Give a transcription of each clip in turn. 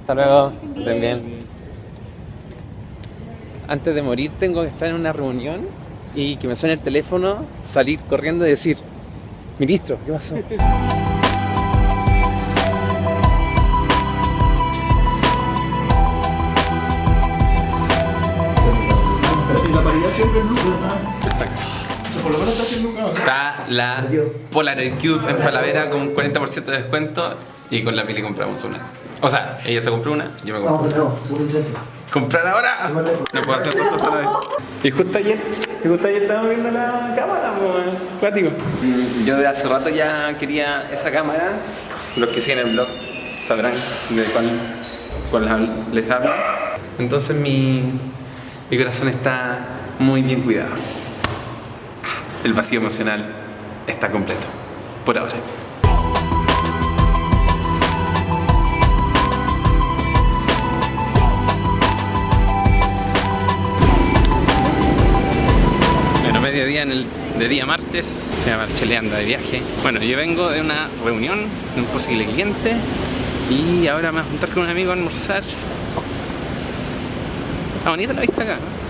Hasta luego. Estén bien. Antes de morir tengo que estar en una reunión y que me suene el teléfono, salir corriendo y decir, ministro, ¿qué pasó? Y la paridad siempre es luz, ¿verdad? Exacto. Por lo menos está haciendo un cabrón. Está la Polaroid Cube en Falavera con un 40% de descuento y con la Pili compramos una. O sea, ella se compró una, yo me compré segundo intento. ¿Comprar ahora? No puedo hacer dos cosas a la vez. Y justo ayer, y justo ayer estábamos viendo la cámara, cuático. Mm, Yo de hace rato ya quería esa cámara. Los que siguen el blog sabrán de cuál, cuál les hablo. Entonces mi, mi corazón está muy bien cuidado. El vacío emocional está completo. Por ahora. Bueno, mediodía en el, de día martes, se llama Chele anda de viaje. Bueno, yo vengo de una reunión de un posible cliente y ahora me voy a juntar con un amigo a almorzar. Está bonita la vista acá, ¿no?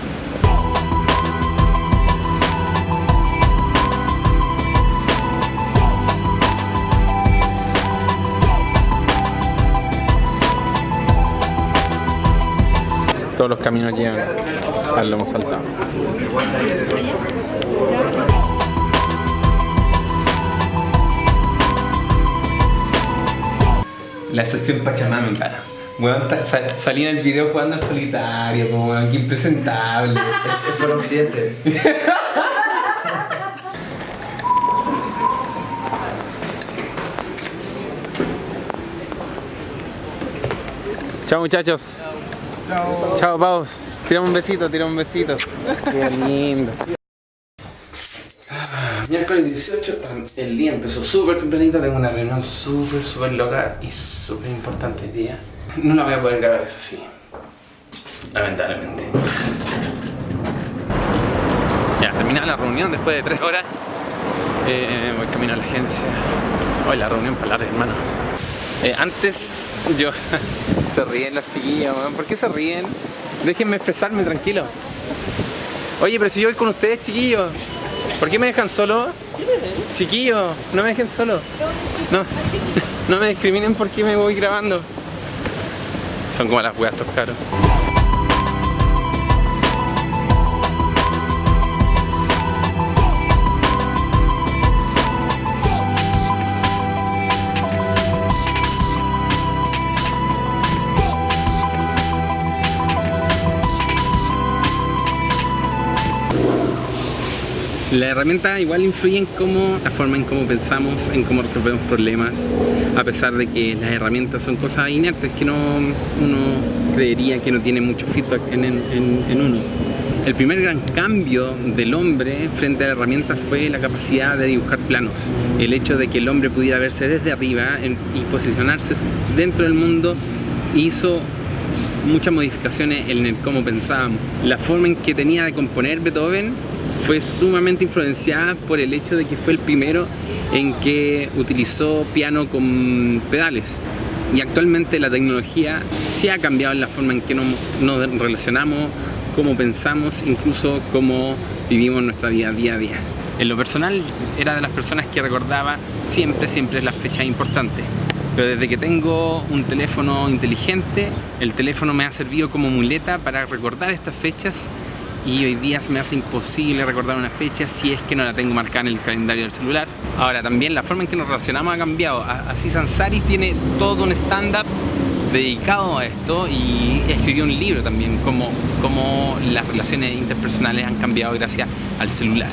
Todos los caminos llevan al lomo saltado. La sección Pachamámica. Weón, ta- sa- salí en el video jugando al solitario, como weón, qué impresentable. Es por. Chao muchachos. Chao. Chao pavos. Tiramos un besito, tiramos un besito. Qué lindo. Miércoles 18, el día empezó súper tempranito, tengo una reunión súper, súper loca y súper importante el día. No la voy a poder grabar, eso sí. Lamentablemente. Ya, terminada la reunión después de tres horas. Eh, voy camino a la agencia. Hoy la reunión para larga, hermano. Eh, antes yo... se ríen los chiquillos, weón. ¿Por qué se ríen? Déjenme expresarme tranquilo. Oye, pero si yo voy con ustedes, chiquillos. ¿Por qué me dejan solo? Chiquillos, no me dejen solo. No, no me discriminen porque me voy grabando. Son como las weas estos caros. La herramienta igual influye en cómo, la forma en cómo pensamos, en cómo resolvemos problemas, a pesar de que las herramientas son cosas inertes que no, uno creería que no tiene mucho feedback en, uno. El primer gran cambio del hombre frente a la herramienta fue la capacidad de dibujar planos. El hecho de que el hombre pudiera verse desde arriba y posicionarse dentro del mundo hizo muchas modificaciones en cómo pensábamos. La forma en que tenía de componer Beethoven fue sumamente influenciada por el hecho de que fue el primero en que utilizó piano con pedales. Y actualmente la tecnología sí ha cambiado en la forma en que nos, nos relacionamos, cómo pensamos, incluso cómo vivimos nuestra vida día a día. En lo personal, era de las personas que recordaba siempre, siempre las fechas importantes. Pero desde que tengo un teléfono inteligente, el teléfono me ha servido como muleta para recordar estas fechas y hoy día se me hace imposible recordar una fecha si es que no la tengo marcada en el calendario del celular. Ahora también la forma en que nos relacionamos ha cambiado. Así Sansari tiene todo un stand-up dedicado a esto y escribió un libro también, como, como las relaciones interpersonales han cambiado gracias al celular.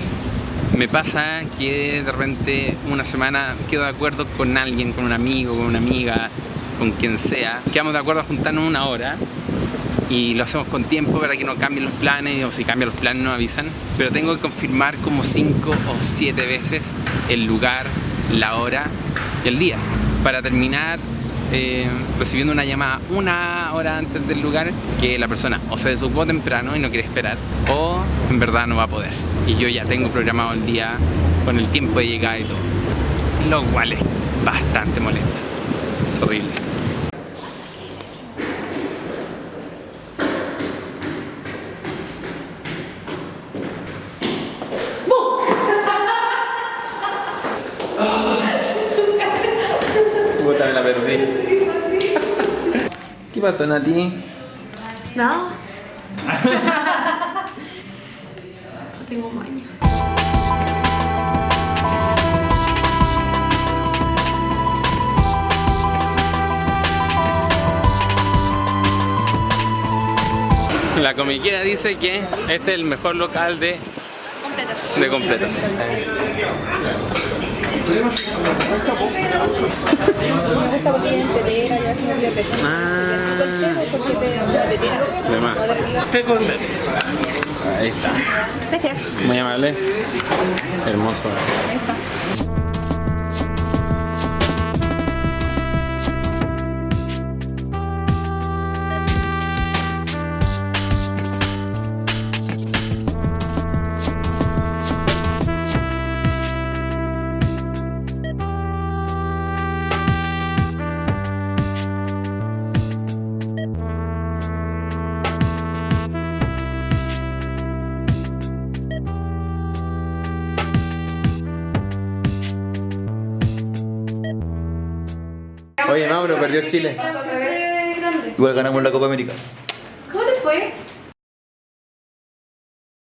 Me pasa que de repente una semana quedo de acuerdo con alguien, con un amigo, con una amiga, con quien sea. Quedamos de acuerdo a juntarnos una hora y lo hacemos con tiempo para que no cambien los planes o si cambian los planes nos avisan. Pero tengo que confirmar como cinco o siete veces el lugar, la hora y el día. Para terminar eh, recibiendo una llamada una hora antes del lugar que la persona o se desocupó temprano y no quiere esperar o en verdad no va a poder. Y yo ya tengo programado el día con el tiempo de llegada y todo. Lo cual es bastante molesto. Es horrible. Puta, me la perdí. ¿Qué pasó, Nati? No. no tengo maña. La comiquera dice que este es el mejor local de, Completo. de completos. Me gusta porque es entera y así no peso. Ah. Porque te da una tetera. De más. Ahí está. Gracias. Muy amable. Hermoso. Ahí está. Oye, Mauro, perdió Chile. grande. Igual ganamos la Copa América. ¿Cómo te fue?